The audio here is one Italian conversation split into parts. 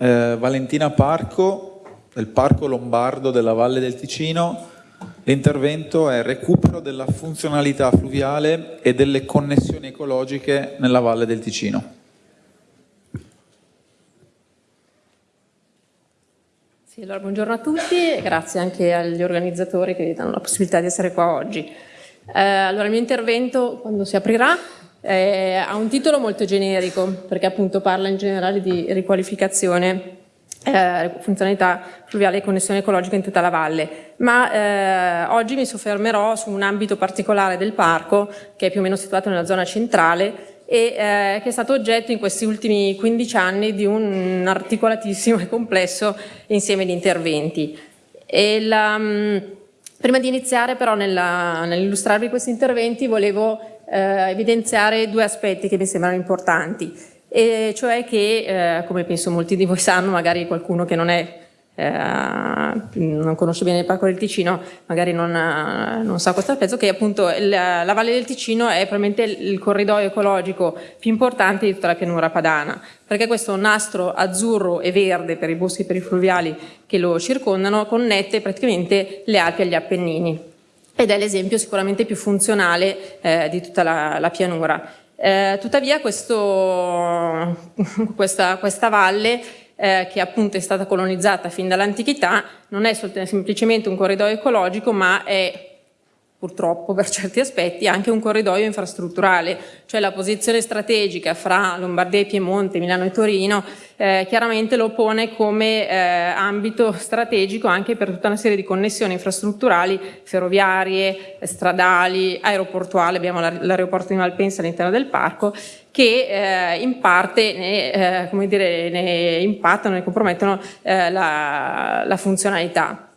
Eh, Valentina Parco, del Parco Lombardo della Valle del Ticino. L'intervento è recupero della funzionalità fluviale e delle connessioni ecologiche nella Valle del Ticino. Sì, allora, buongiorno a tutti e grazie anche agli organizzatori che danno la possibilità di essere qua oggi. Eh, allora, il mio intervento, quando si aprirà, eh, ha un titolo molto generico, perché appunto parla in generale di riqualificazione eh, funzionalità fluviale e connessione ecologica in tutta la valle, ma eh, oggi mi soffermerò su un ambito particolare del parco che è più o meno situato nella zona centrale e eh, che è stato oggetto in questi ultimi 15 anni di un articolatissimo e complesso insieme di interventi. La, mm, prima di iniziare però nell'illustrarvi nell questi interventi volevo eh, evidenziare due aspetti che mi sembrano importanti, e cioè che, eh, come penso molti di voi sanno, magari qualcuno che non è eh, non conosce bene il Parco del Ticino, magari non, non sa questo pezzo, che appunto la, la, Valle del Ticino è probabilmente il corridoio ecologico più importante di tutta la pianura padana, perché questo nastro azzurro e verde per i boschi e per i fluviali che lo circondano connette praticamente le Alpi agli Appennini ed è l'esempio sicuramente più funzionale eh, di tutta la, la pianura. Eh, tuttavia questo, questa, questa valle eh, che appunto è stata colonizzata fin dall'antichità, non è semplicemente un corridoio ecologico, ma è purtroppo per certi aspetti anche un corridoio infrastrutturale, cioè la posizione strategica fra Lombardia e Piemonte, Milano e Torino, eh, chiaramente lo pone come eh, ambito strategico anche per tutta una serie di connessioni infrastrutturali, ferroviarie, stradali, aeroportuali, abbiamo l'aeroporto di Malpensa all'interno del parco, che eh, in parte ne, eh, dire, ne, impattano e compromettono eh, la, la funzionalità.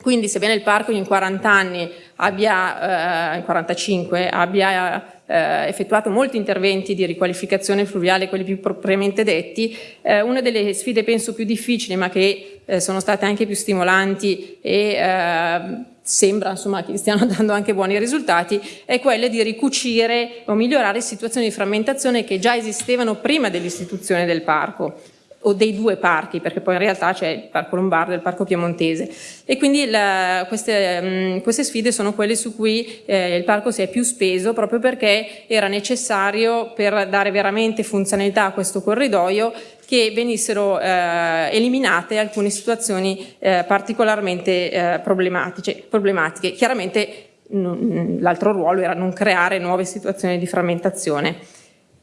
Quindi sebbene il parco in 40 anni abbia, eh, in 45, abbia eh, effettuato molti interventi di riqualificazione fluviale, quelli più propriamente detti, eh, una delle sfide penso più difficili ma che eh, sono state anche più stimolanti e eh, sembra insomma, che stiano dando anche buoni risultati, è quella di ricucire o migliorare situazioni di frammentazione che già esistevano prima dell'istituzione del parco o dei due parchi, perché poi in realtà c'è il Parco Lombardo e il Parco Piemontese. E quindi la, queste, mh, queste, sfide sono quelle su cui eh, il parco si è più speso, proprio perché era necessario per dare veramente funzionalità a questo corridoio che venissero eh, eliminate alcune situazioni eh, particolarmente eh, problematiche. problematiche. Chiaramente l'altro ruolo era non creare nuove situazioni di frammentazione.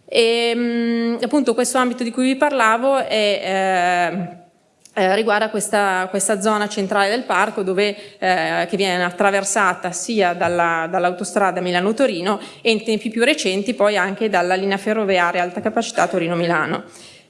E, ehm, appunto questo ambito di cui vi parlavo è, eh, eh, riguarda questa, questa, zona centrale del parco dove, eh, che viene attraversata sia dall'autostrada dall Milano-Torino e in tempi più recenti poi anche dalla linea ferroviaria alta capacità Torino-Milano.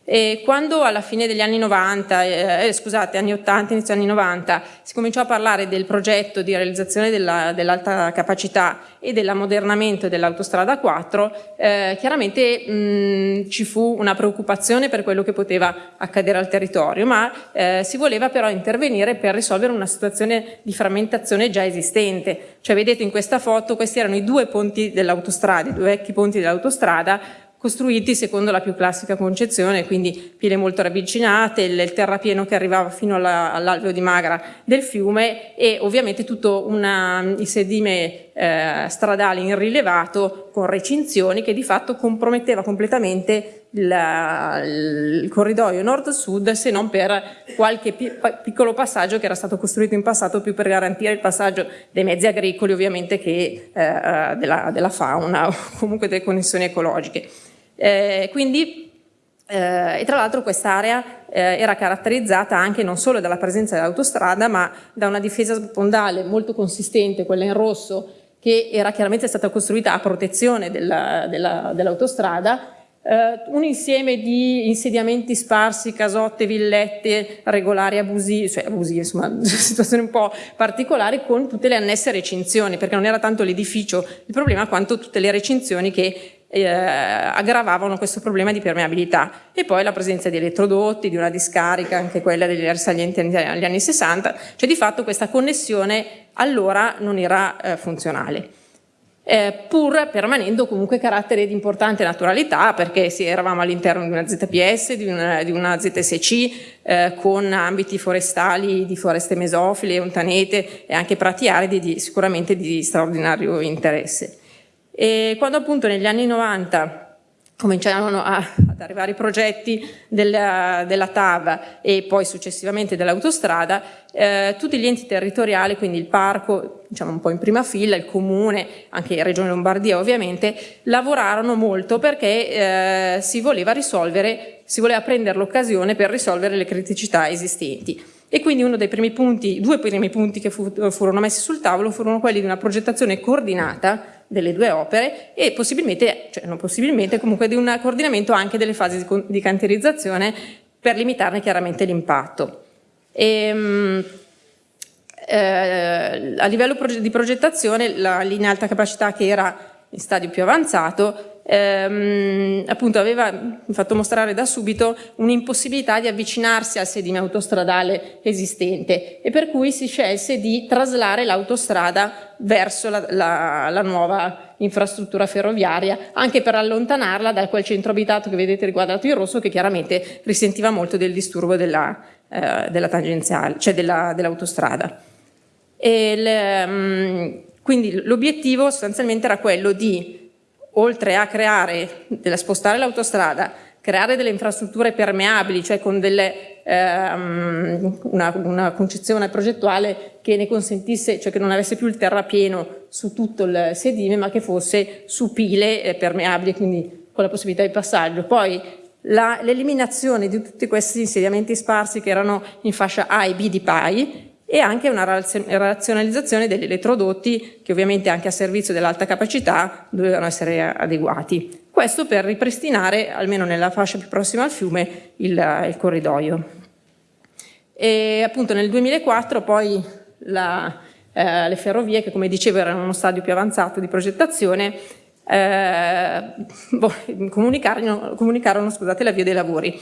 E quando alla fine degli anni 90, eh, eh, scusate, anni 80, inizio anni 90, si cominciò a parlare del progetto di realizzazione dell'alta dell capacità e dell'ammodernamento dell'autostrada 4, eh, chiaramente mh, ci fu una preoccupazione per quello che poteva accadere al territorio, ma eh, si voleva però intervenire per risolvere una situazione di frammentazione già esistente. Cioè vedete in questa foto, questi erano i due ponti dell'autostrada, i due vecchi ponti dell'autostrada, costruiti secondo la più classica concezione, quindi pile molto ravvicinate, il, terrapieno che arrivava fino all'alveo all di Magra del fiume e ovviamente tutto una, il sedime eh, stradale irrilevato con recinzioni che di fatto comprometteva completamente il, il corridoio nord-sud se non per qualche pi piccolo passaggio che era stato costruito in passato più per garantire il passaggio dei mezzi agricoli ovviamente che eh, eh della, della fauna o comunque delle connessioni ecologiche. Eh, quindi, eh, e tra l'altro quest'area eh, era caratterizzata anche non solo dalla presenza dell'autostrada, ma da una difesa spondale molto consistente, quella in rosso, che era chiaramente stata costruita a protezione dell'autostrada, dell Uh, un insieme di insediamenti sparsi, casotte, villette regolari, abusive, cioè abusive, insomma, situazioni un po' particolari con tutte le annesse recinzioni, perché non era tanto l'edificio il problema quanto tutte le recinzioni che eh, aggravavano questo problema di permeabilità e poi la presenza di elettrodotti, di una discarica, anche quella degli risalienti agli anni 60, cioè di fatto questa connessione allora non era eh, funzionale. eh, pur permanendo comunque carattere di importante naturalità perché sì, eravamo all'interno di una ZPS, di una, di una ZSC eh, con ambiti forestali di foreste mesofile, ontanete e anche prati aridi di, sicuramente di straordinario interesse. E quando appunto negli anni 90 cominciarono a, ad arrivare i progetti della, della, TAV e poi successivamente dell'autostrada, eh, tutti gli enti territoriali, quindi il parco, diciamo un po' in prima fila, il comune, anche Regione Lombardia ovviamente, lavorarono molto perché eh, si voleva risolvere, si voleva prendere l'occasione per risolvere le criticità esistenti. E quindi uno dei primi punti, due primi punti che fu, furono messi sul tavolo furono quelli di una progettazione coordinata delle due opere e possibilmente, cioè non possibilmente, comunque di un coordinamento anche delle fasi di, cantierizzazione per limitarne chiaramente l'impatto. Ehm, eh, a livello di progettazione la linea alta capacità che era in stadio più avanzato ehm, appunto aveva fatto mostrare da subito un'impossibilità di avvicinarsi al sedime autostradale esistente e per cui si scelse di traslare l'autostrada verso la, la, la, nuova infrastruttura ferroviaria anche per allontanarla da quel centro abitato che vedete riguardato in rosso che chiaramente risentiva molto del disturbo della, eh, della tangenziale, cioè dell'autostrada. Dell mm, quindi l'obiettivo sostanzialmente era quello di oltre a creare, della spostare l'autostrada, creare delle infrastrutture permeabili, cioè con delle, ehm, una, una, concezione progettuale che ne consentisse, cioè che non avesse più il terrapieno su tutto il sedime, ma che fosse su pile eh, permeabili, quindi con la possibilità di passaggio. Poi l'eliminazione di tutti questi insediamenti sparsi che erano in fascia A e B di PAI e anche una razionalizzazione degli elettrodotti che ovviamente anche a servizio dell'alta capacità dovevano essere adeguati. Questo per ripristinare, almeno nella fascia più prossima al fiume, il, il corridoio. E appunto nel 2004 poi la, eh, le ferrovie, che come dicevo erano uno stadio più avanzato di progettazione, eh, boh, comunicarono, comunicarono l'avvio dei lavori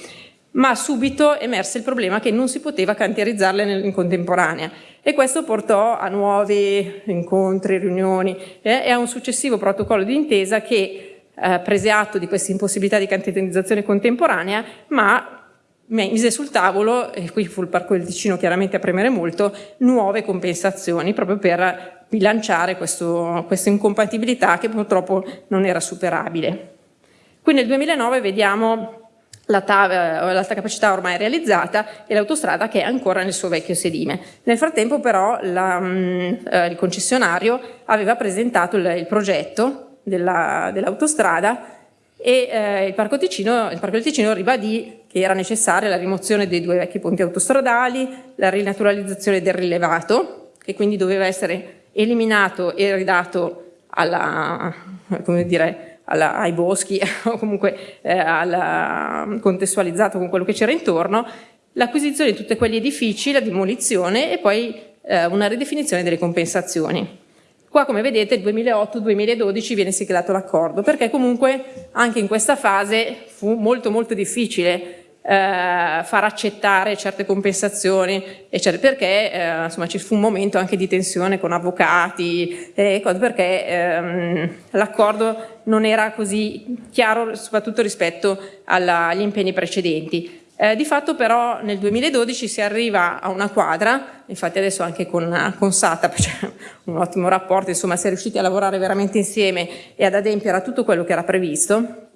ma subito emerse il problema che non si poteva cantierizzarle in contemporanea e questo portò a nuovi incontri, riunioni eh, e a un successivo protocollo di intesa che eh, prese atto di questa impossibilità di cantierizzazione contemporanea ma mise sul tavolo, e qui fu il Parco del Ticino chiaramente a premere molto, nuove compensazioni proprio per bilanciare questo, questa incompatibilità che purtroppo non era superabile. Qui nel 2009 vediamo l'alta capacità ormai realizzata e l'autostrada che è ancora nel suo vecchio sedime. Nel frattempo però la, mm, eh, il concessionario aveva presentato il, il progetto dell'autostrada dell e eh, il, Parco Ticino, il Parco del Ticino ribadì che era necessaria la rimozione dei due vecchi ponti autostradali, la rinaturalizzazione del rilevato, che quindi doveva essere eliminato e ridato alla, come dire, alla, ai boschi o comunque eh, alla, contestualizzato con quello che c'era intorno, l'acquisizione di tutti quegli edifici, la demolizione e poi eh, una ridefinizione delle compensazioni. Qua come vedete nel 2008-2012 viene siglato l'accordo perché comunque anche in questa fase fu molto molto difficile eh, far accettare certe compensazioni, eccetera, perché eh, insomma, ci fu un momento anche di tensione con avvocati, eh, perché ehm, l'accordo non era così chiaro soprattutto rispetto alla, agli impegni precedenti. Eh, di fatto però nel 2012 si arriva a una quadra, infatti adesso anche con, con SATA c'è un ottimo rapporto, insomma si è riusciti a lavorare veramente insieme e ad adempiere a tutto quello che era previsto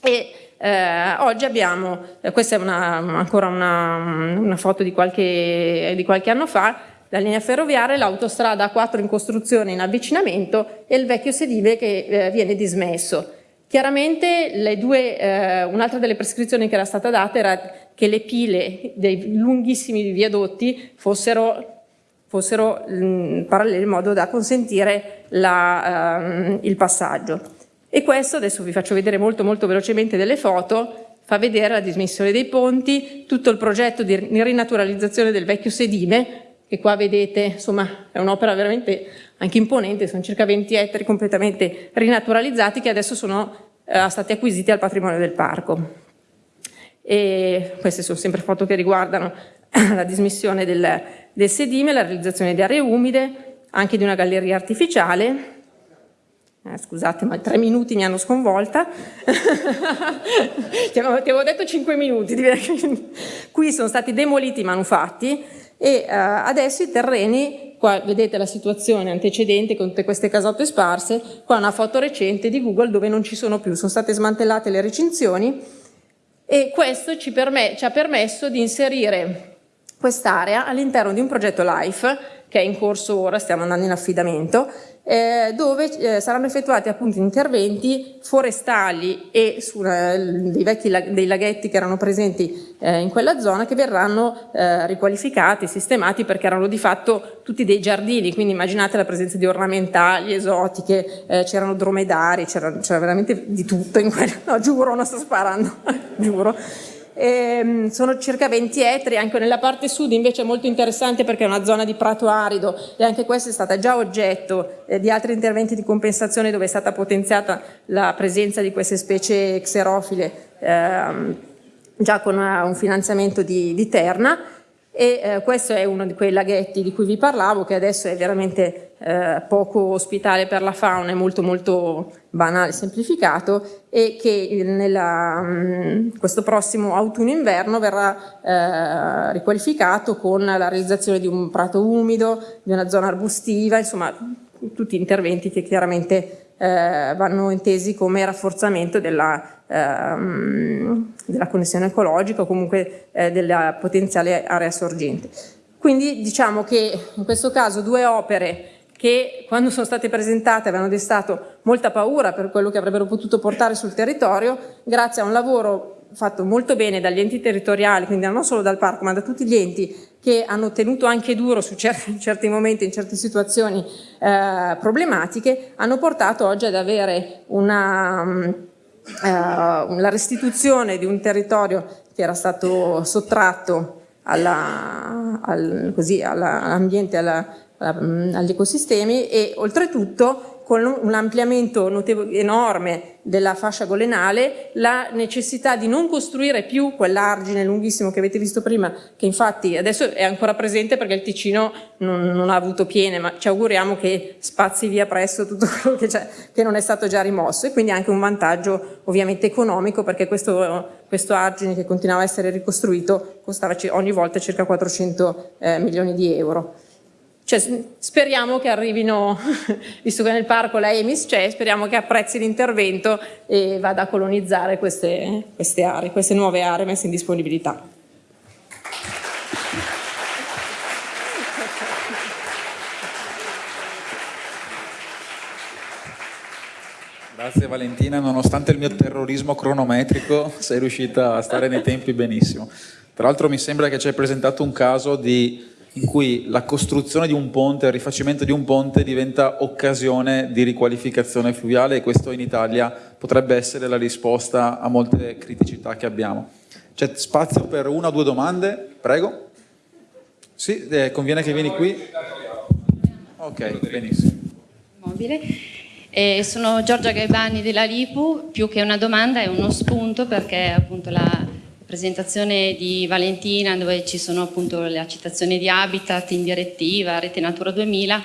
e eh, oggi abbiamo, eh, questa è una, ancora una, una foto di qualche, di qualche, anno fa, la linea ferroviaria, l'autostrada A4 in costruzione in avvicinamento e il vecchio sedile che eh, viene dismesso. Chiaramente eh, un'altra delle prescrizioni che era stata data era che le pile dei lunghissimi viadotti fossero, fossero mh, parallele in modo da consentire la, uh, il passaggio. E questo, adesso vi faccio vedere molto molto velocemente delle foto, fa vedere la dismissione dei ponti, tutto il progetto di rinaturalizzazione del vecchio sedime, che qua vedete, insomma, è un'opera veramente anche imponente, sono circa 20 ettari completamente rinaturalizzati che adesso sono eh, stati acquisiti al patrimonio del parco. E queste sono sempre foto che riguardano la dismissione del, del sedime, la realizzazione di aree umide, anche di una galleria artificiale eh, scusate, ma tre minuti mi hanno sconvolta. ti, avevo, detto cinque minuti. Qui sono stati demoliti i manufatti e uh, adesso i terreni, qua vedete la situazione antecedente con tutte queste casotte sparse, qua una foto recente di Google dove non ci sono più, sono state smantellate le recinzioni e questo ci, ci ha permesso di inserire quest'area all'interno di un progetto LIFE che è in corso ora, stiamo andando in affidamento, eh, dove eh, saranno effettuati appunto interventi forestali e su, eh, dei vecchi lag dei laghetti che erano presenti eh, in quella zona che verranno eh, riqualificati, sistemati perché erano di fatto tutti dei giardini, quindi immaginate la presenza di ornamentali, esotiche, eh, c'erano dromedari, c'era veramente di tutto in quello, no giuro, non sto sparando, giuro ehm, sono circa 20 ettari, anche nella parte sud invece è molto interessante perché è una zona di prato arido e anche questa è stata già oggetto eh, di altri interventi di compensazione dove è stata potenziata la presenza di queste specie xerofile ehm, già con una, un finanziamento di, di Terna e eh, questo è uno di quei laghetti di cui vi parlavo che adesso è veramente eh, poco ospitale per la fauna, è molto molto banale, semplificato e che nella, mh, mm, questo prossimo autunno-inverno verrà eh, riqualificato con la realizzazione di un prato umido, di una zona arbustiva, insomma tutti interventi che chiaramente eh, vanno intesi come rafforzamento della, ehm, della connessione ecologica o comunque eh, della potenziale area sorgente. Quindi diciamo che in questo caso due opere che quando sono state presentate avevano destato molta paura per quello che avrebbero potuto portare sul territorio, grazie a un lavoro fatto molto bene dagli enti territoriali, quindi non solo dal parco, ma da tutti gli enti che hanno tenuto anche duro su certi, in certi momenti, in certe situazioni eh, problematiche, hanno portato oggi ad avere una, eh, la restituzione di un territorio che era stato sottratto all'ambiente, all agli ecosistemi e oltretutto con un ampliamento enorme della fascia golenale, la necessità di non costruire più quell'argine lunghissimo che avete visto prima, che infatti adesso è ancora presente perché il Ticino non, non ha avuto piene, ma ci auguriamo che spazi via presto tutto quello che, che non è stato già rimosso e quindi anche un vantaggio ovviamente economico perché questo, questo argine che continuava a essere ricostruito costava ogni volta circa 400 eh, milioni di euro. Cioè, speriamo che arrivino, visto che nel parco la EMIS c'è, speriamo che apprezzi l'intervento e vada a colonizzare queste, queste aree, queste nuove aree messe in disponibilità. Grazie Valentina, nonostante il mio terrorismo cronometrico sei riuscita a stare nei tempi benissimo. Tra l'altro mi sembra che ci hai presentato un caso di in cui la costruzione di un ponte, il rifacimento di un ponte diventa occasione di riqualificazione fluviale e questo in Italia potrebbe essere la risposta a molte criticità che abbiamo. C'è spazio per una o due domande? Prego. Sì, eh, conviene che vieni qui. Ok, benissimo. Eh, sono Giorgia Gaibani della Lipu, più che una domanda è uno spunto perché appunto la, presentazione di Valentina dove ci sono appunto la citazione di Habitat in direttiva, Rete Natura 2000,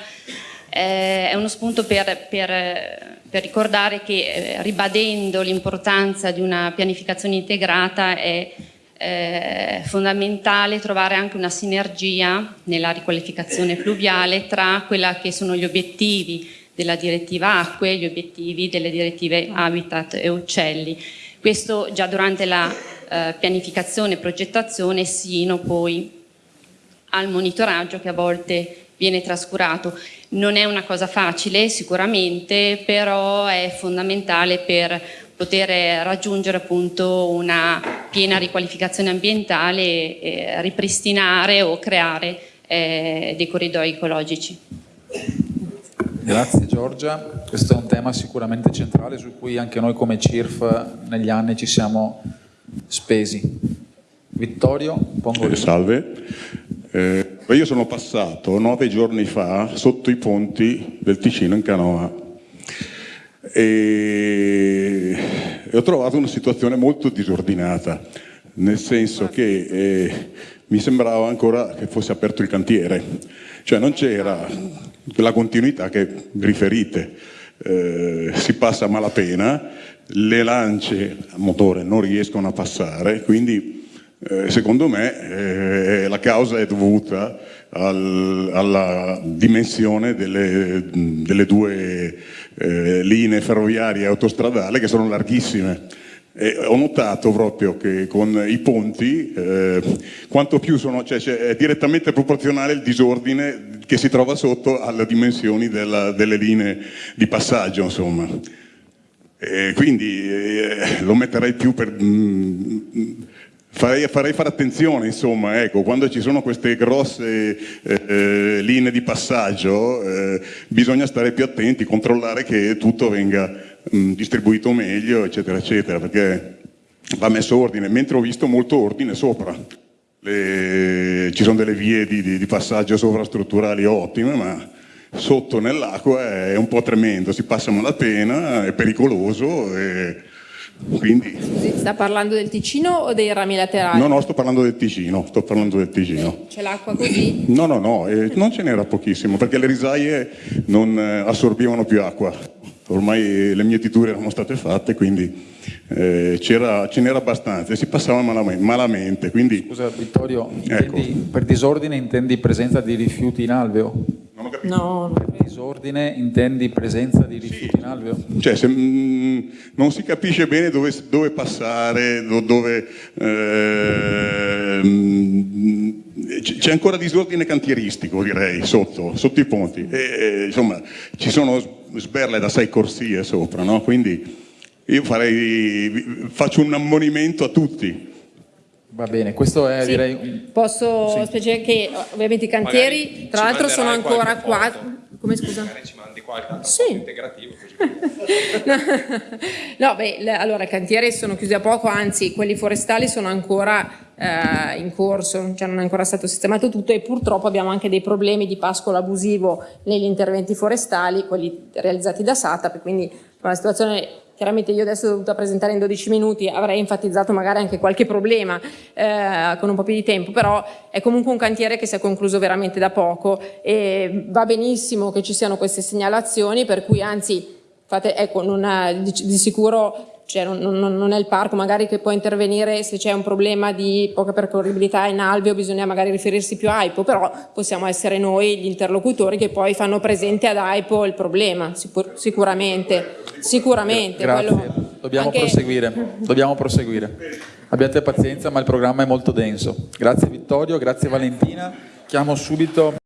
eh, è uno spunto per, per, per ricordare che eh, ribadendo l'importanza di una pianificazione integrata è eh, fondamentale trovare anche una sinergia nella riqualificazione fluviale tra quella che sono gli obiettivi della direttiva acque e gli obiettivi delle direttive habitat e uccelli. Questo già durante la eh, pianificazione progettazione sino poi al monitoraggio che a volte viene trascurato. Non è una cosa facile sicuramente, però è fondamentale per poter raggiungere appunto una piena riqualificazione ambientale e ripristinare o creare eh, dei corridoi ecologici. Grazie Giorgia, questo è un tema sicuramente centrale su cui anche noi come CIRF negli anni ci siamo spesi. Vittorio, pongo eh, Salve, eh, io sono passato nove giorni fa sotto i ponti del Ticino in canoa. E, e ho trovato una situazione molto disordinata, nel senso che eh, mi sembrava ancora che fosse aperto il cantiere, cioè non c'era la continuità che riferite. Eh, si passa a malapena, le lance a motore non riescono a passare, quindi eh, secondo me eh, la causa è dovuta al, alla dimensione delle, delle due eh, linee ferroviarie e autostradali che sono larghissime. E ho notato proprio che con i ponti, eh, quanto più sono, cioè, cioè, è direttamente proporzionale il disordine che si trova sotto alle dimensioni della, delle linee di passaggio, insomma. E quindi eh, lo metterei più per... Mm, farei, farei, fare attenzione, insomma, ecco, quando ci sono queste grosse eh, eh, linee di passaggio eh, bisogna stare più attenti, controllare che tutto venga mm, distribuito meglio, eccetera, eccetera, perché va messo ordine, mentre ho visto molto ordine sopra. Le, ci sono delle vie di, di, di passaggio sovrastrutturali ottime, ma sotto nell'acqua è un po' tremendo, si passa malapena, è pericoloso e quindi... Sta parlando del Ticino o dei rami laterali? No, no, sto parlando del Ticino, sto parlando del Ticino. C'è l'acqua così? No, no, no, eh, non ce n'era pochissimo perché le risaie non eh, assorbivano più acqua. Ormai le mietiture erano state fatte, quindi eh, ce n'era abbastanza e si passava malamente. malamente quindi... Scusa Vittorio, ecco. per disordine intendi presenza di rifiuti in alveo? No, per disordine intendi presenza di rifiuti sì. in alveo? Cioè, se, mh, mm, non si capisce bene dove, dove passare, dove... Eh, c'è ancora disordine cantieristico, direi, sotto, sotto i ponti. E, e, insomma, ci sono sberle da sei corsie sopra, no? Quindi io farei, faccio un ammonimento a tutti. Va bene, questo è sì, direi... Posso sì. spiegare che ovviamente i cantieri, tra l'altro sono ancora qua... Come scusa? Magari ci mandi qualche altro sì. integrativo. no, beh, le, allora i cantieri sono chiusi a poco, anzi quelli forestali sono ancora eh, in corso, cioè non è ancora stato sistemato tutto e purtroppo abbiamo anche dei problemi di pascolo abusivo negli interventi forestali, quelli realizzati da SATAP, quindi una situazione Chiaramente io adesso ho dovuto presentare in 12 minuti, avrei enfatizzato magari anche qualche problema eh, con un po' più di tempo, però è comunque un cantiere che si è concluso veramente da poco e va benissimo che ci siano queste segnalazioni, per cui anzi, fate, ecco, ha, di, di sicuro cioè non, non, non, è il parco magari che può intervenire se c'è un problema di poca percorribilità in alveo, bisogna magari riferirsi più a AIPO, però possiamo essere noi gli interlocutori che poi fanno presente ad AIPO il problema, sicur sicuramente. sicuramente Grazie, quello... dobbiamo, anche... proseguire. dobbiamo proseguire. Abbiate pazienza ma il programma è molto denso. Grazie Vittorio, grazie Valentina. Chiamo subito